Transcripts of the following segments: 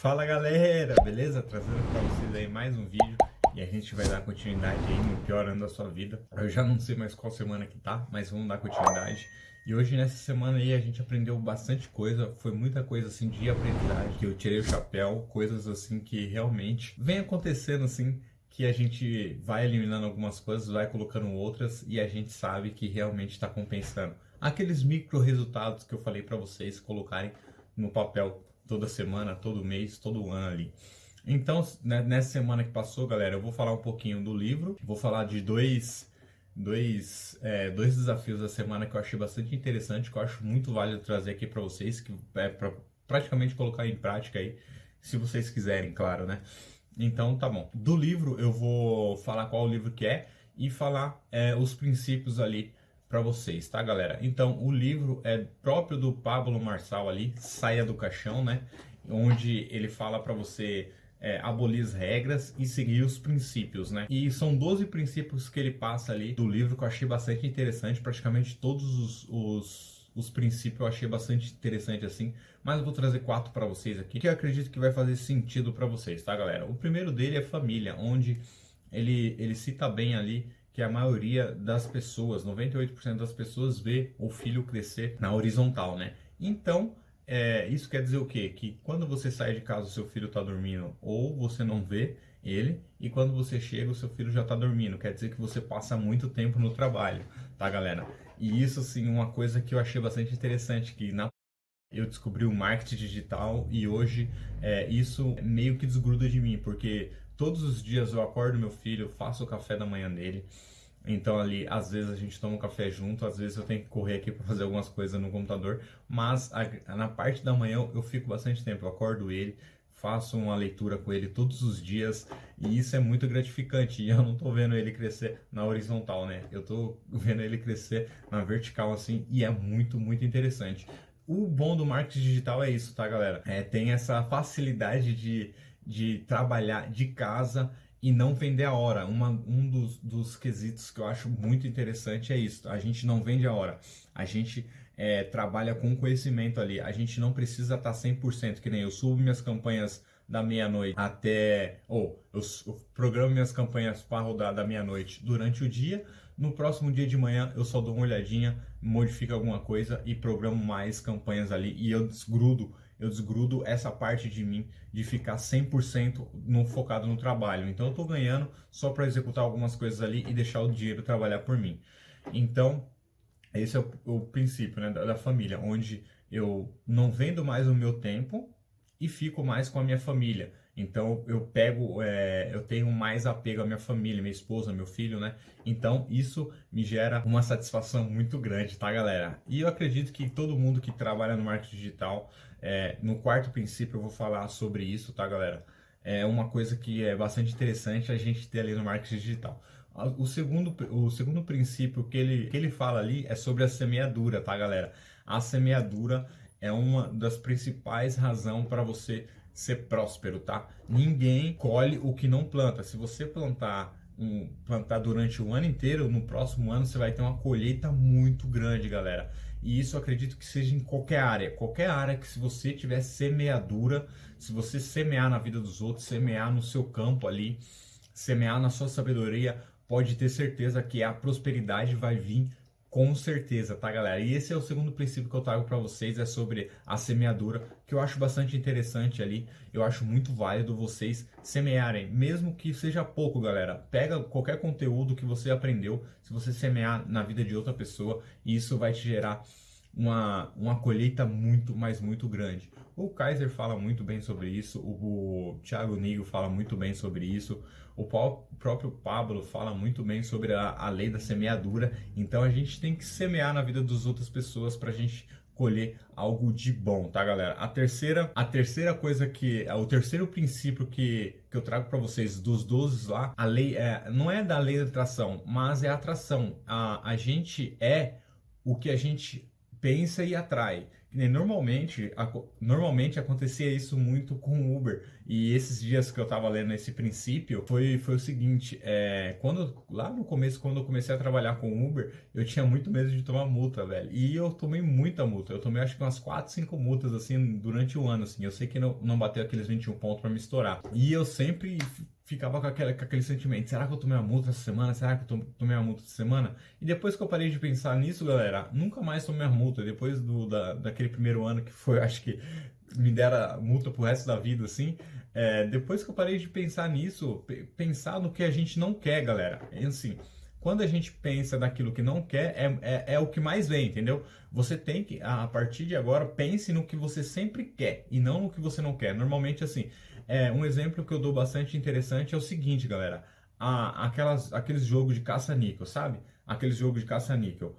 Fala galera, beleza? Trazendo para vocês aí mais um vídeo e a gente vai dar continuidade aí no pior ano da sua vida. Eu já não sei mais qual semana que tá, mas vamos dar continuidade. E hoje nessa semana aí a gente aprendeu bastante coisa, foi muita coisa assim de aprendizagem, que eu tirei o chapéu, coisas assim que realmente vem acontecendo assim, que a gente vai eliminando algumas coisas, vai colocando outras e a gente sabe que realmente está compensando. Aqueles micro resultados que eu falei para vocês colocarem no papel toda semana, todo mês, todo ano ali. Então, né, nessa semana que passou, galera, eu vou falar um pouquinho do livro, vou falar de dois, dois, é, dois desafios da semana que eu achei bastante interessante, que eu acho muito válido trazer aqui para vocês, que é para praticamente colocar em prática aí, se vocês quiserem, claro, né? Então, tá bom. Do livro, eu vou falar qual o livro que é e falar é, os princípios ali para vocês, tá, galera? Então, o livro é próprio do Pablo Marçal ali, Saia do Caixão, né? Onde ele fala para você é, abolir as regras e seguir os princípios, né? E são 12 princípios que ele passa ali do livro que eu achei bastante interessante. Praticamente todos os, os, os princípios eu achei bastante interessante assim. Mas eu vou trazer quatro para vocês aqui que eu acredito que vai fazer sentido para vocês, tá, galera? O primeiro dele é família, onde ele, ele cita bem ali que a maioria das pessoas, 98% das pessoas vê o filho crescer na horizontal, né? Então, é, isso quer dizer o quê? Que quando você sai de casa o seu filho está dormindo ou você não vê ele e quando você chega o seu filho já está dormindo. Quer dizer que você passa muito tempo no trabalho, tá galera? E isso sim, uma coisa que eu achei bastante interessante, que na eu descobri o marketing digital e hoje é, isso meio que desgruda de mim, porque todos os dias eu acordo meu filho, faço o café da manhã dele, então ali, às vezes a gente toma um café junto, às vezes eu tenho que correr aqui para fazer algumas coisas no computador, mas a, na parte da manhã eu, eu, fico bastante tempo, eu acordo ele, faço uma leitura com ele todos os dias e isso é muito gratificante. E eu não tô vendo ele crescer na horizontal, né? Eu tô vendo ele crescer na vertical assim e é muito, muito interessante. O bom do marketing digital é isso, tá, galera? É, tem essa facilidade de, de trabalhar de casa e não vender a hora. Uma, um dos, dos quesitos que eu acho muito interessante é isso. A gente não vende a hora. A gente é, trabalha com conhecimento ali. A gente não precisa estar 100%, que nem eu subo minhas campanhas da meia-noite até. Ou eu, eu programo minhas campanhas para rodar da meia-noite durante o dia. No próximo dia de manhã eu só dou uma olhadinha, modifico alguma coisa e programo mais campanhas ali e eu desgrudo eu desgrudo essa parte de mim de ficar 100% no, focado no trabalho. Então eu estou ganhando só para executar algumas coisas ali e deixar o dinheiro trabalhar por mim. Então, esse é o, o princípio né, da, da família, onde eu não vendo mais o meu tempo e fico mais com a minha família. Então eu pego, é, eu tenho mais apego à minha família, minha esposa, meu filho, né? Então isso me gera uma satisfação muito grande, tá, galera? E eu acredito que todo mundo que trabalha no marketing digital, é, no quarto princípio eu vou falar sobre isso, tá, galera? É uma coisa que é bastante interessante a gente ter ali no marketing digital. O segundo, o segundo princípio que ele, que ele fala ali é sobre a semeadura, tá, galera? A semeadura é uma das principais razões para você ser próspero, tá? Ninguém colhe o que não planta. Se você plantar um, plantar durante o ano inteiro, no próximo ano você vai ter uma colheita muito grande, galera. E isso acredito que seja em qualquer área. Qualquer área que se você tiver semeadura, se você semear na vida dos outros, semear no seu campo ali, semear na sua sabedoria, pode ter certeza que a prosperidade vai vir com certeza, tá, galera? E esse é o segundo princípio que eu trago para vocês, é sobre a semeadura, que eu acho bastante interessante ali. Eu acho muito válido vocês semearem, mesmo que seja pouco, galera. Pega qualquer conteúdo que você aprendeu, se você semear na vida de outra pessoa, isso vai te gerar uma, uma colheita muito, mas muito grande. O Kaiser fala muito bem sobre isso, o, Thiago Nigo fala muito bem sobre isso, o, o próprio Pablo fala muito bem sobre a, a lei da semeadura. Então a gente tem que semear na vida das outras pessoas para a gente colher algo de bom, tá, galera? A terceira, a terceira coisa que, o terceiro princípio que, que eu trago para vocês dos 12 lá, a lei é, não é da lei da atração, mas é a atração. A, a gente é o que a gente pensa e atrai. Normalmente, normalmente acontecia isso muito com o Uber. E esses dias que eu tava lendo esse princípio, foi, foi o seguinte, é, quando, lá no começo, quando eu comecei a trabalhar com Uber, eu tinha muito medo de tomar multa, velho. E eu tomei muita multa. Eu tomei acho que umas 4, 5 multas, assim, durante o ano, assim. Eu sei que não, não bateu aqueles 21 pontos para me estourar. E eu sempre ficava com aquele, com aquele sentimento, será que eu tomei uma multa essa semana? Será que eu tomei uma multa essa semana? E depois que eu parei de pensar nisso, galera, nunca mais tomei uma multa. Depois do, da, daquele primeiro ano que foi, acho que me dera multa pro resto da vida, assim. É, depois que eu parei de pensar nisso, pensar no que a gente não quer, galera. É assim, quando a gente pensa naquilo que não quer, é, é, é, o que mais vem, entendeu? Você tem que, a partir de agora, pense no que você sempre quer e não no que você não quer. Normalmente, assim, é, um exemplo que eu dou bastante interessante é o seguinte, galera. A, aquelas, aqueles jogos de caça-níquel, sabe? Aqueles jogos de caça-níquel.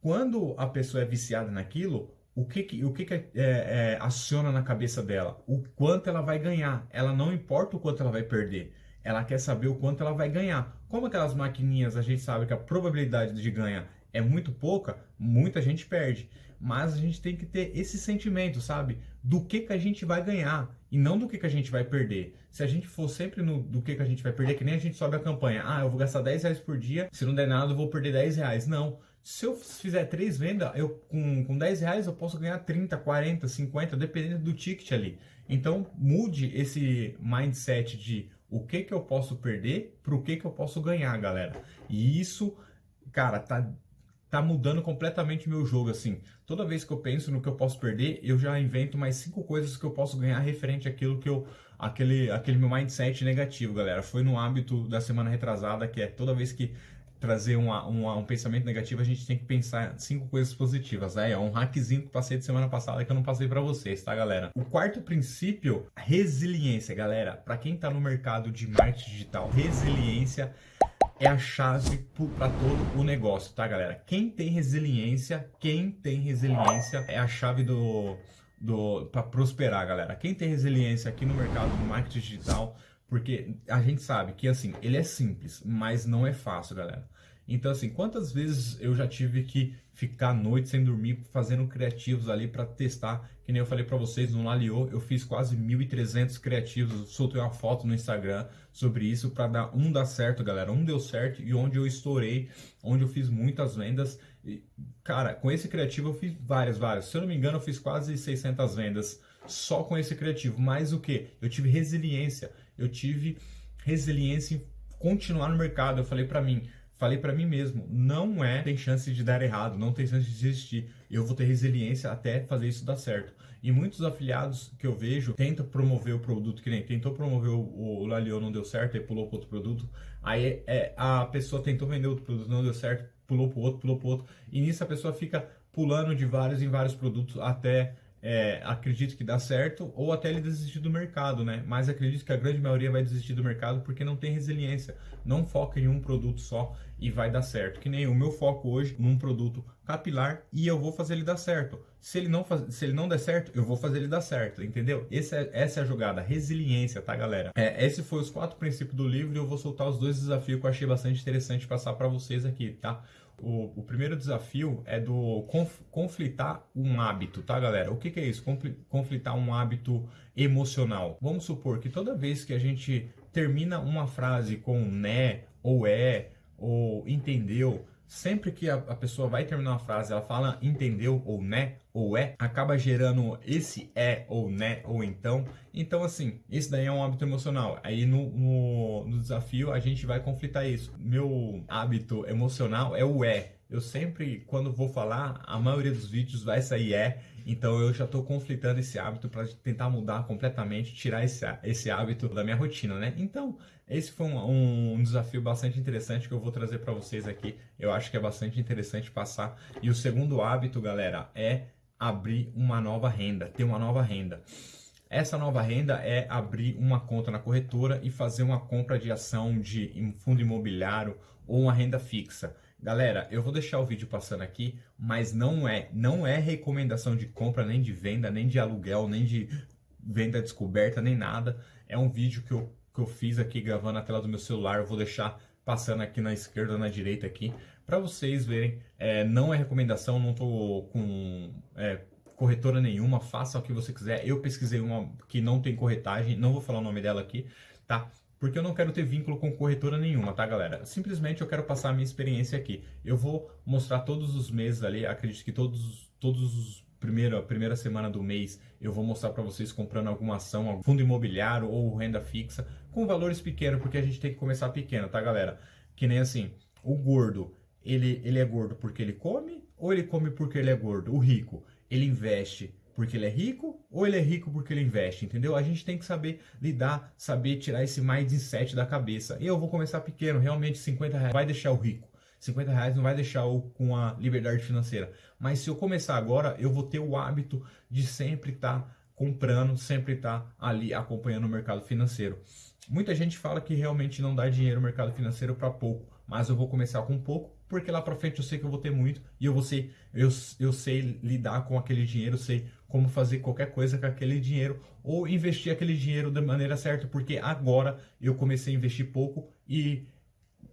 Quando a pessoa é viciada naquilo, o que, que o que, que é, é, aciona na cabeça dela? O quanto ela vai ganhar. Ela não importa o quanto ela vai perder. Ela quer saber o quanto ela vai ganhar. Como aquelas maquininhas a gente sabe que a probabilidade de ganhar é muito pouca, muita gente perde. Mas a gente tem que ter esse sentimento, sabe? Do que, que a gente vai ganhar e não do que, que a gente vai perder. Se a gente for sempre no do que, que a gente vai perder, que nem a gente sobe a campanha. Ah, eu vou gastar 10 reais por dia, se não der nada eu vou perder 10 reais. Não. Se eu fizer três vendas, eu com, com 10 reais eu posso ganhar 30, 40, 50, dependendo do ticket ali. Então mude esse mindset de o que, que eu posso perder para o que, que eu posso ganhar, galera. E isso, cara, tá tá mudando completamente meu jogo, assim. Toda vez que eu penso no que eu posso perder, eu já invento mais cinco coisas que eu posso ganhar referente àquilo que eu... Aquele, aquele meu mindset negativo, galera. Foi no hábito da semana retrasada, que é toda vez que trazer uma, uma, um pensamento negativo, a gente tem que pensar cinco coisas positivas. Aí, é um hackzinho que passei de semana passada que eu não passei para vocês, tá, galera? O quarto princípio, resiliência, galera. Para quem tá no mercado de marketing digital, resiliência a chave para todo o negócio, tá, galera? Quem tem resiliência, quem tem resiliência é a chave do, do para prosperar, galera. Quem tem resiliência aqui no mercado do marketing digital, porque a gente sabe que assim, ele é simples, mas não é fácil, galera. Então, assim, quantas vezes eu já tive que ficar à noite sem dormir fazendo criativos ali para testar, que nem eu falei para vocês no Laliô, eu fiz quase 1.300 criativos, soltei uma foto no Instagram sobre isso para dar um dar certo, galera, um deu certo e onde eu estourei, onde eu fiz muitas vendas. E, cara, com esse criativo eu fiz várias, várias. Se eu não me engano, eu fiz quase 600 vendas só com esse criativo. Mas o que? Eu tive resiliência. Eu tive resiliência em continuar no mercado. Eu falei para mim, falei para mim mesmo, não é, tem chance de dar errado, não tem chance de desistir. Eu vou ter resiliência até fazer isso dar certo. E muitos afiliados que eu vejo tentam promover o produto, que nem tentou promover o, o Lalion, não deu certo, aí pulou para outro produto. Aí é, a pessoa tentou vender outro produto, não deu certo, pulou para outro, pulou para outro. E nisso a pessoa fica pulando de vários em vários produtos até é, acredito que dá certo, ou até ele desistir do mercado, né? Mas acredito que a grande maioria vai desistir do mercado porque não tem resiliência, não foca em um produto só e vai dar certo. Que nem o meu foco hoje num produto capilar e eu vou fazer ele dar certo. Se ele não, faz, se ele não der certo, eu vou fazer ele dar certo, entendeu? Esse é, essa é a jogada, resiliência, tá, galera? É, esse foi os quatro princípios do livro e eu vou soltar os dois desafios que eu achei bastante interessante passar para vocês aqui, tá? O, o, primeiro desafio é do conf, conflitar um hábito, tá, galera? O que, que é isso? Conflitar um hábito emocional. Vamos supor que toda vez que a gente termina uma frase com né, ou é, ou entendeu, sempre que a, pessoa vai terminar uma frase, ela fala entendeu ou né ou é, acaba gerando esse é ou né ou então. Então, assim, isso daí é um hábito emocional. Aí no, no, no desafio a gente vai conflitar isso. Meu hábito emocional é o é. Eu sempre, quando vou falar, a maioria dos vídeos vai sair é. Então eu já estou conflitando esse hábito para tentar mudar completamente, tirar esse, esse hábito da minha rotina, né? Então, esse foi um, um desafio bastante interessante que eu vou trazer para vocês aqui. Eu acho que é bastante interessante passar. E o segundo hábito, galera, é abrir uma nova renda, ter uma nova renda. Essa nova renda é abrir uma conta na corretora e fazer uma compra de ação de fundo imobiliário ou uma renda fixa. Galera, eu vou deixar o vídeo passando aqui, mas não é, não é recomendação de compra, nem de venda, nem de aluguel, nem de venda descoberta, nem nada. É um vídeo que eu, que eu fiz aqui gravando na tela do meu celular. Eu vou deixar passando aqui na esquerda, na direita aqui, para vocês verem. É, não é recomendação, não estou com, é, corretora nenhuma, faça o que você quiser. Eu pesquisei uma que não tem corretagem, não vou falar o nome dela aqui, tá? Porque eu não quero ter vínculo com corretora nenhuma, tá, galera? Simplesmente eu quero passar a minha experiência aqui. Eu vou mostrar todos os meses ali, acredito que todos, todos os primeira, primeira semana do mês eu vou mostrar para vocês comprando alguma ação, algum fundo imobiliário ou renda fixa, com valores pequenos, porque a gente tem que começar pequeno, tá, galera? Que nem assim, o gordo, ele, ele é gordo porque ele come ou ele come porque ele é gordo? O rico, ele investe porque ele é rico ou ele é rico porque ele investe, entendeu? A gente tem que saber lidar, saber tirar esse mindset da cabeça. E eu vou começar pequeno, realmente 50 reais vai deixar o rico. 50 reais não vai deixar o com a liberdade financeira. Mas se eu começar agora, eu vou ter o hábito de sempre estar tá comprando, sempre estar tá ali acompanhando o mercado financeiro. Muita gente fala que realmente não dá dinheiro no mercado financeiro para pouco, mas eu vou começar com pouco, porque lá para frente eu sei que eu vou ter muito e eu vou ser, eu, eu sei lidar com aquele dinheiro, sei como fazer qualquer coisa com aquele dinheiro ou investir aquele dinheiro da maneira certa, porque agora eu comecei a investir pouco e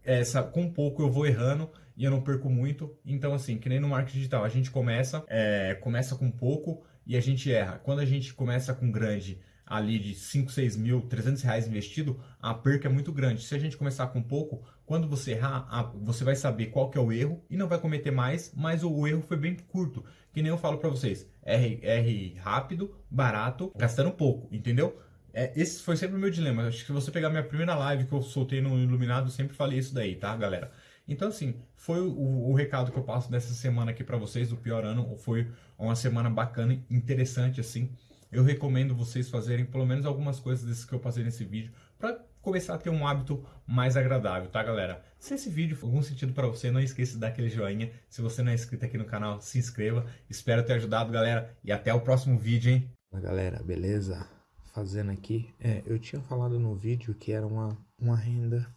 essa, com pouco eu vou errando e eu não perco muito. Então, assim, que nem no marketing digital, a gente começa, é, começa com pouco e a gente erra. Quando a gente começa com grande, ali de 5, 6 mil, 300 reais investido, a perca é muito grande. Se a gente começar com pouco, quando você errar, você vai saber qual que é o erro e não vai cometer mais, mas o erro foi bem curto. Que nem eu falo para vocês, R, rápido, barato, gastando pouco, entendeu? É, esse foi sempre o meu dilema. Acho que se você pegar minha primeira live que eu soltei no Iluminado, sempre falei isso daí, tá, galera? Então, assim, foi o, o recado que eu passo dessa semana aqui para vocês, do pior ano. Foi uma semana bacana, interessante, assim. Eu recomendo vocês fazerem pelo menos algumas coisas desses que eu passei nesse vídeo para começar a ter um hábito mais agradável, tá, galera? Se esse vídeo for algum sentido para você, não esqueça de dar aquele joinha. Se você não é inscrito aqui no canal, se inscreva. Espero ter ajudado, galera. E até o próximo vídeo, hein? Galera, beleza? fazendo aqui, é, eu tinha falado no vídeo que era uma, uma renda,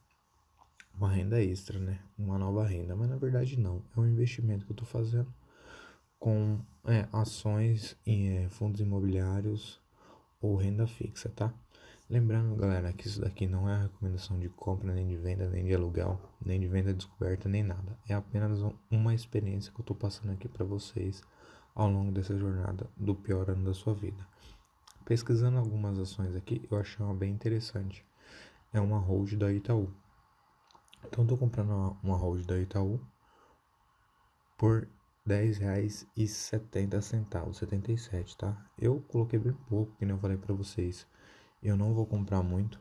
uma renda extra, né? Uma nova renda, mas na verdade não, é um investimento que eu tô fazendo com é, ações em é, fundos imobiliários ou renda fixa, tá? Lembrando, galera, que isso daqui não é recomendação de compra, nem de venda, nem de aluguel, nem de venda descoberta, nem nada. É apenas uma experiência que eu tô passando aqui para vocês ao longo dessa jornada do pior ano da sua vida. Pesquisando algumas ações aqui, eu achei uma bem interessante. É uma hold da Itaú. Então, estou comprando uma, uma hold da Itaú por R$10,70, 77, tá? Eu coloquei bem pouco, que nem eu falei para vocês. Eu não vou comprar muito.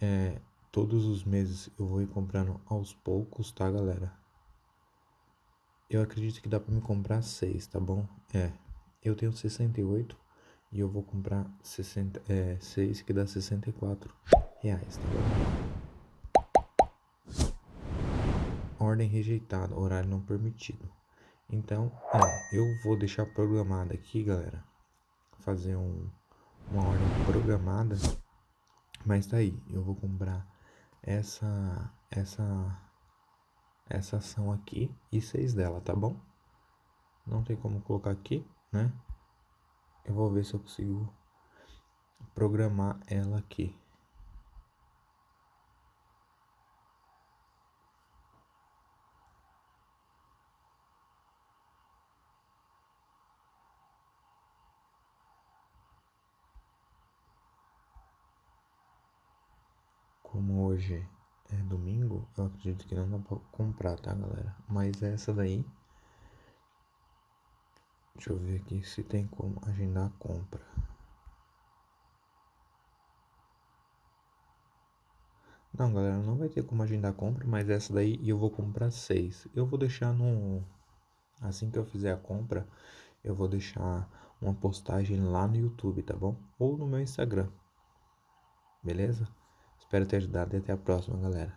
É, todos os meses eu vou ir comprando aos poucos, tá, galera? Eu acredito que dá para me comprar seis, tá bom? É, eu tenho 68 e eu vou comprar 60, é, 6 que dá 64 reais, tá bom? Ordem rejeitada, horário não permitido. Então, é, eu vou deixar programado aqui, galera. Fazer um, uma ordem programada. Mas tá aí, eu vou comprar essa, essa, essa ação aqui e seis dela, tá bom? Não tem como colocar aqui, né? Eu vou ver se eu consigo programar ela aqui. Como hoje é domingo, eu acredito que não dá pra comprar, tá, galera? Mas essa daí Deixa eu ver aqui se tem como agendar a compra. Não, galera, não vai ter como agendar a compra, mas essa daí eu vou comprar seis. Eu vou deixar no... Assim que eu fizer a compra, eu vou deixar uma postagem lá no YouTube, tá bom? Ou no meu Instagram. Beleza? Espero ter ajudado e até a próxima, galera.